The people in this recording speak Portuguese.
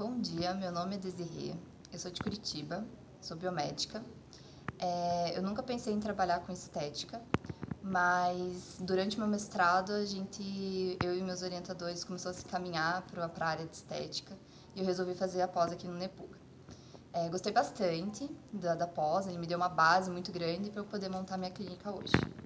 Bom dia, meu nome é Desirê, eu sou de Curitiba, sou biomédica. É, eu nunca pensei em trabalhar com estética, mas durante meu mestrado a gente, eu e meus orientadores começamos a se caminhar para a área de estética e eu resolvi fazer a pós aqui no Nepuca. É, gostei bastante da, da pós, ele me deu uma base muito grande para eu poder montar minha clínica hoje.